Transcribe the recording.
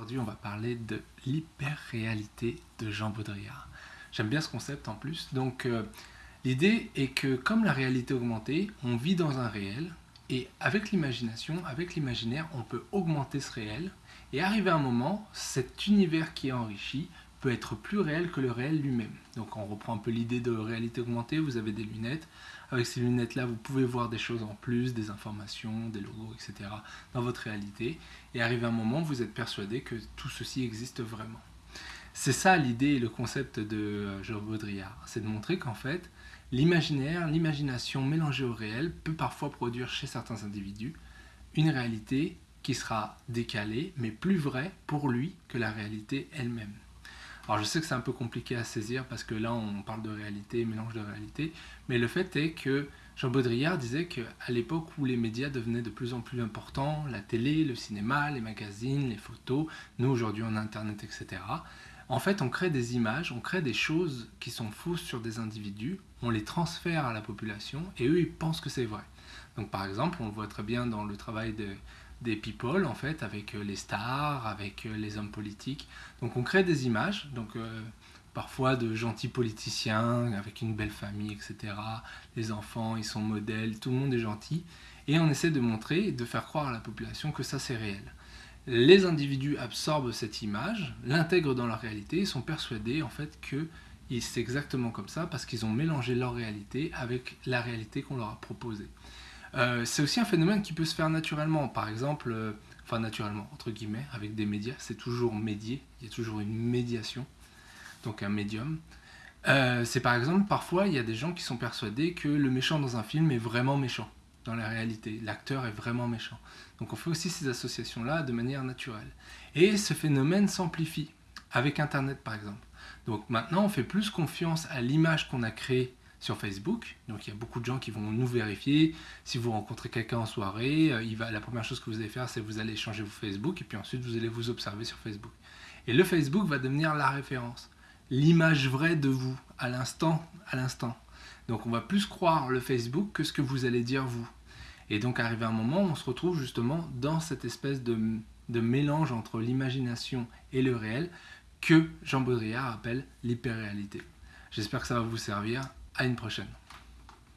Aujourd'hui, on va parler de l'hyper-réalité de Jean Baudrillard. J'aime bien ce concept en plus. Donc, euh, l'idée est que comme la réalité augmentée, on vit dans un réel et avec l'imagination, avec l'imaginaire, on peut augmenter ce réel et arriver à un moment, cet univers qui est enrichi peut être plus réel que le réel lui-même. Donc on reprend un peu l'idée de réalité augmentée, vous avez des lunettes. Avec ces lunettes-là, vous pouvez voir des choses en plus, des informations, des logos, etc. dans votre réalité. Et arrivé un moment, vous êtes persuadé que tout ceci existe vraiment. C'est ça l'idée et le concept de euh, Jean Baudrillard. C'est de montrer qu'en fait, l'imaginaire, l'imagination mélangée au réel peut parfois produire chez certains individus une réalité qui sera décalée, mais plus vraie pour lui que la réalité elle-même. Alors je sais que c'est un peu compliqué à saisir parce que là on parle de réalité, mélange de réalité, mais le fait est que Jean Baudrillard disait qu'à l'époque où les médias devenaient de plus en plus importants, la télé, le cinéma, les magazines, les photos, nous aujourd'hui on internet, etc., en fait on crée des images, on crée des choses qui sont fausses sur des individus, on les transfère à la population et eux ils pensent que c'est vrai. Donc par exemple, on le voit très bien dans le travail de, des people en fait avec euh, les stars, avec euh, les hommes politiques. Donc on crée des images, donc euh, parfois de gentils politiciens avec une belle famille, etc. Les enfants, ils sont modèles, tout le monde est gentil. Et on essaie de montrer, de faire croire à la population que ça c'est réel. Les individus absorbent cette image, l'intègrent dans leur réalité et sont persuadés en fait que c'est exactement comme ça parce qu'ils ont mélangé leur réalité avec la réalité qu'on leur a proposée. Euh, c'est aussi un phénomène qui peut se faire naturellement. Par exemple, euh, enfin naturellement, entre guillemets, avec des médias, c'est toujours médié, il y a toujours une médiation, donc un médium. Euh, c'est par exemple, parfois, il y a des gens qui sont persuadés que le méchant dans un film est vraiment méchant, dans la réalité. L'acteur est vraiment méchant. Donc on fait aussi ces associations-là de manière naturelle. Et ce phénomène s'amplifie, avec Internet par exemple. Donc maintenant, on fait plus confiance à l'image qu'on a créée sur Facebook. Donc il y a beaucoup de gens qui vont nous vérifier. Si vous rencontrez quelqu'un en soirée, euh, il va, la première chose que vous allez faire, c'est vous allez changer vos Facebook et puis ensuite vous allez vous observer sur Facebook. Et le Facebook va devenir la référence, l'image vraie de vous, à l'instant, à l'instant. Donc on va plus croire le Facebook que ce que vous allez dire vous. Et donc arrivé un moment, on se retrouve justement dans cette espèce de, de mélange entre l'imagination et le réel que Jean Baudrillard appelle l'hyperréalité. J'espère que ça va vous servir. À une prochaine.